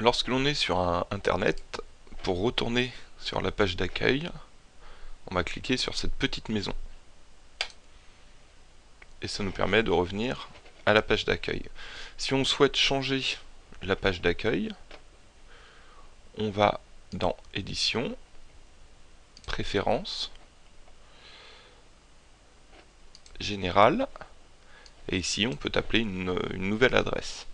lorsque l'on est sur internet, pour retourner sur la page d'accueil, on va cliquer sur cette petite maison. Et ça nous permet de revenir à la page d'accueil. Si on souhaite changer la page d'accueil, on va dans Édition, Préférences, Général, et ici on peut appeler une nouvelle adresse.